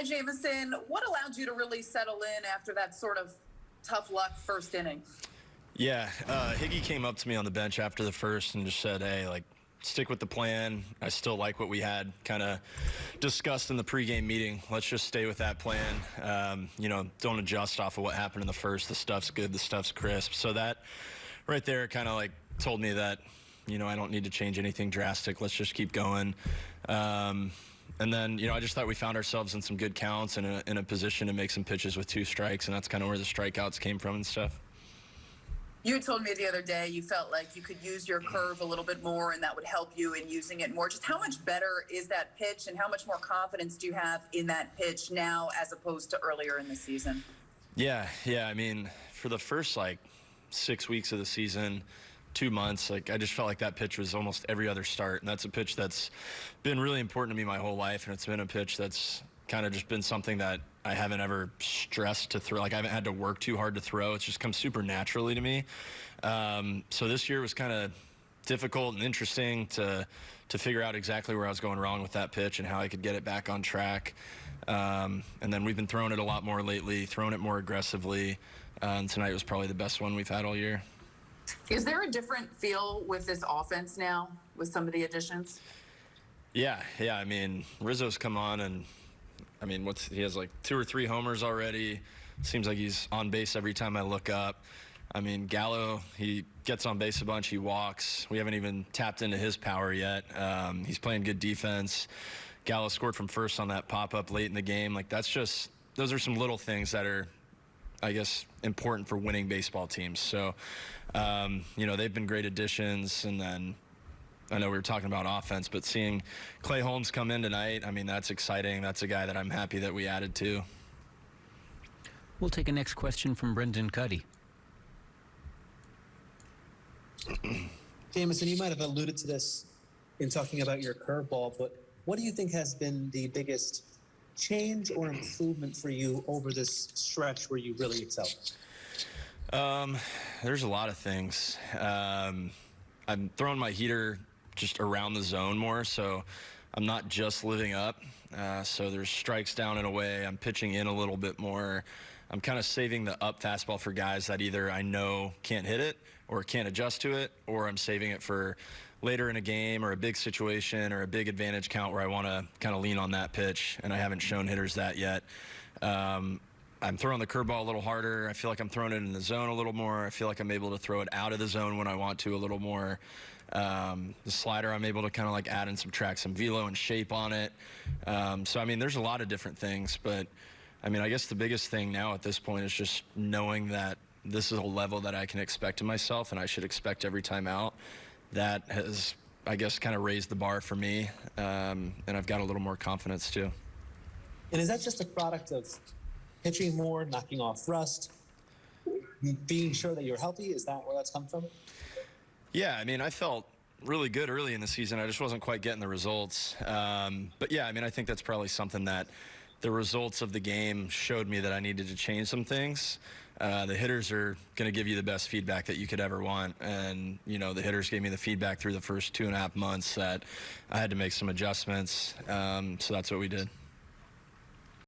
Ty Jameson, what allowed you to really settle in after that sort of tough luck first inning? Yeah, uh, Higgy came up to me on the bench after the first and just said, hey, like, stick with the plan. I still like what we had kind of discussed in the pregame meeting. Let's just stay with that plan. Um, you know, don't adjust off of what happened in the first. The stuff's good, the stuff's crisp. So that right there kind of like told me that, you know, I don't need to change anything drastic. Let's just keep going. Um, and then, you know, I just thought we found ourselves in some good counts and in, in a position to make some pitches with two strikes, and that's kind of where the strikeouts came from and stuff. You told me the other day you felt like you could use your curve a little bit more and that would help you in using it more. Just how much better is that pitch and how much more confidence do you have in that pitch now as opposed to earlier in the season? Yeah, yeah. I mean, for the first like six weeks of the season, two months, like I just felt like that pitch was almost every other start. And that's a pitch that's been really important to me my whole life. And it's been a pitch that's kind of just been something that I haven't ever stressed to throw. Like I haven't had to work too hard to throw. It's just come super naturally to me. Um, so this year was kind of difficult and interesting to to figure out exactly where I was going wrong with that pitch and how I could get it back on track. Um, and then we've been throwing it a lot more lately, throwing it more aggressively. Uh, and tonight was probably the best one we've had all year. Is there a different feel with this offense now with some of the additions? Yeah, yeah. I mean, Rizzo's come on and I mean, what's he has like two or three homers already. Seems like he's on base every time I look up. I mean, Gallo, he gets on base a bunch. He walks. We haven't even tapped into his power yet. Um, he's playing good defense. Gallo scored from first on that pop up late in the game. Like that's just those are some little things that are, I guess, important for winning baseball teams. So, um, you know, they've been great additions, and then I know we were talking about offense, but seeing Clay Holmes come in tonight, I mean, that's exciting. That's a guy that I'm happy that we added to. We'll take a next question from Brendan Kuty. Jameson, you might have alluded to this in talking about your curveball, but what do you think has been the biggest change or improvement for you over this stretch where you really excelled? Um, there's a lot of things. Um, I'm throwing my heater just around the zone more. So I'm not just living up. Uh, so there's strikes down and away. I'm pitching in a little bit more. I'm kind of saving the up fastball for guys that either I know can't hit it or can't adjust to it, or I'm saving it for later in a game or a big situation or a big advantage count where I want to kind of lean on that pitch, and I haven't shown hitters that yet. Um, I'm throwing the curveball a little harder. I feel like I'm throwing it in the zone a little more. I feel like I'm able to throw it out of the zone when I want to a little more. Um, the slider, I'm able to kind of like add and subtract some velo and shape on it. Um, so, I mean, there's a lot of different things, but I mean, I guess the biggest thing now at this point is just knowing that this is a level that I can expect of myself and I should expect every time out. That has, I guess, kind of raised the bar for me, um, and I've got a little more confidence too. And is that just a product of pitching more, knocking off rust, being sure that you're healthy? Is that where that's come from? Yeah, I mean, I felt really good early in the season. I just wasn't quite getting the results. Um, but yeah, I mean, I think that's probably something that the results of the game showed me that I needed to change some things. Uh, the hitters are going to give you the best feedback that you could ever want. And, you know, the hitters gave me the feedback through the first two and a half months that I had to make some adjustments. Um, so that's what we did.